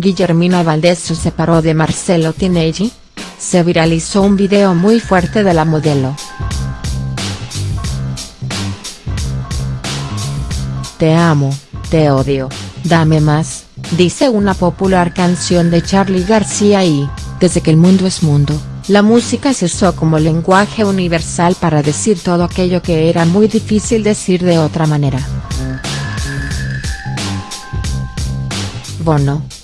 Guillermina Valdés se separó de Marcelo Tinelli. Se viralizó un video muy fuerte de la modelo. Te amo, te odio, dame más, dice una popular canción de Charly García y, desde que el mundo es mundo, la música se usó como lenguaje universal para decir todo aquello que era muy difícil decir de otra manera.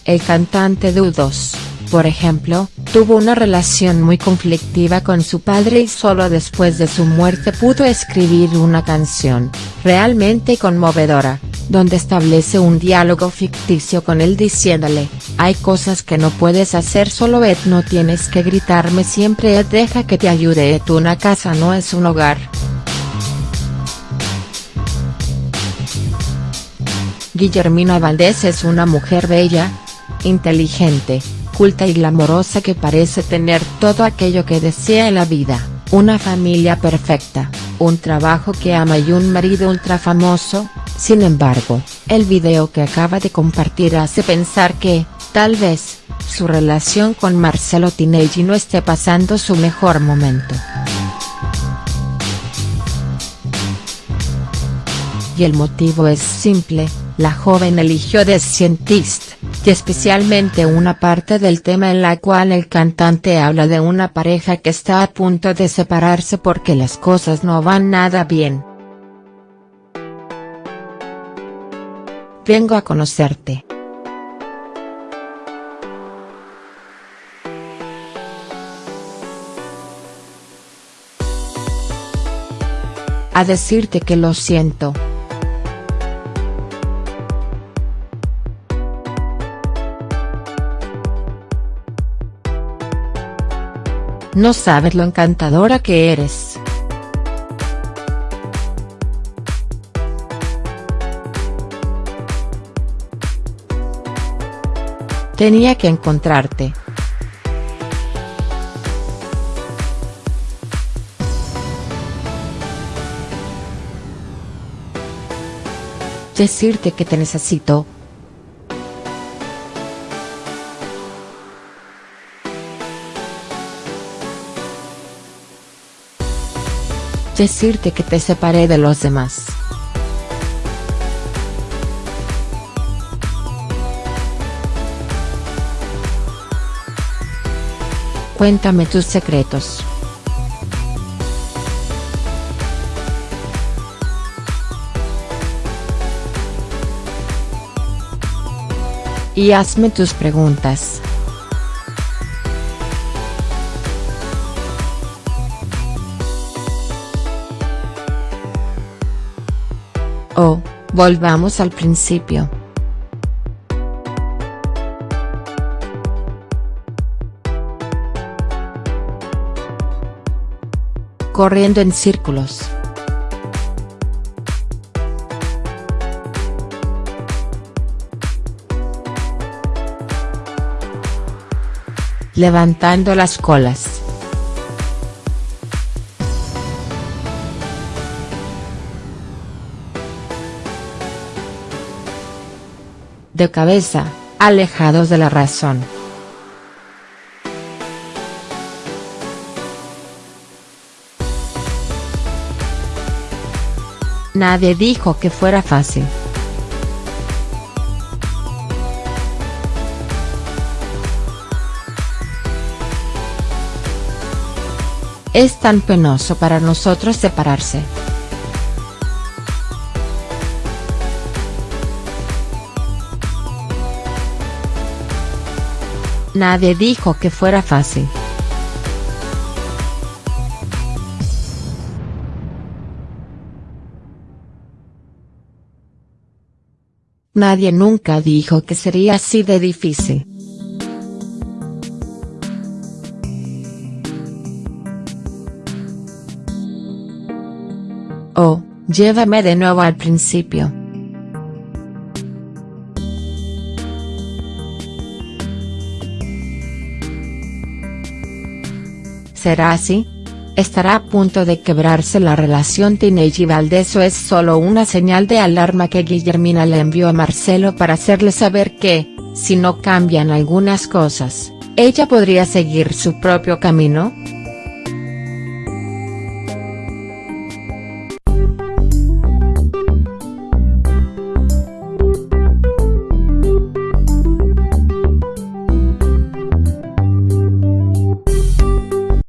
El cantante de U2, por ejemplo, tuvo una relación muy conflictiva con su padre y solo después de su muerte pudo escribir una canción, realmente conmovedora, donde establece un diálogo ficticio con él diciéndole, hay cosas que no puedes hacer solo Ed no tienes que gritarme siempre Ed deja que te ayude Ed una casa no es un hogar. Guillermina Valdés es una mujer bella, inteligente, culta y glamorosa que parece tener todo aquello que desea en la vida, una familia perfecta, un trabajo que ama y un marido ultra famoso, sin embargo, el video que acaba de compartir hace pensar que, tal vez, su relación con Marcelo Tinelli no esté pasando su mejor momento. Y el motivo es simple, la joven eligió The Scientist, y especialmente una parte del tema en la cual el cantante habla de una pareja que está a punto de separarse porque las cosas no van nada bien. Vengo a conocerte. A decirte que lo siento. No sabes lo encantadora que eres. Tenía que encontrarte. Decirte que te necesito. Decirte que te separé de los demás. Cuéntame tus secretos. Y hazme tus preguntas. Oh, volvamos al principio. Corriendo en círculos. Levantando las colas. De cabeza, alejados de la razón. Nadie dijo que fuera fácil. Es tan penoso para nosotros separarse. Nadie dijo que fuera fácil. Nadie nunca dijo que sería así de difícil. Oh, llévame de nuevo al principio. ¿Será así? ¿Estará a punto de quebrarse la relación Teenage y Valdés o es solo una señal de alarma que Guillermina le envió a Marcelo para hacerle saber que, si no cambian algunas cosas, ella podría seguir su propio camino?.